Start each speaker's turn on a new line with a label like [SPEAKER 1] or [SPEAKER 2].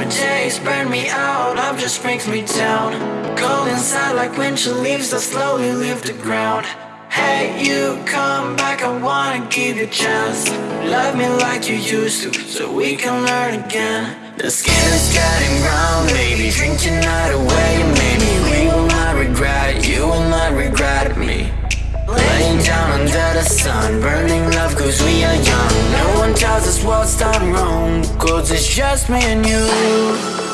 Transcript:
[SPEAKER 1] Summer days burn me out, love just brings me down. Cold inside like winter leaves that slowly leave the ground. Hey, you come back, I wanna give you a chance. Love me like you used to, so we can learn again. The skin is getting brown, baby, drink your night away Maybe we will not regret it, you will not regret me. Laying down under the sun, burning love cause we are young. No one tells us what's done wrong, cause it's just me and you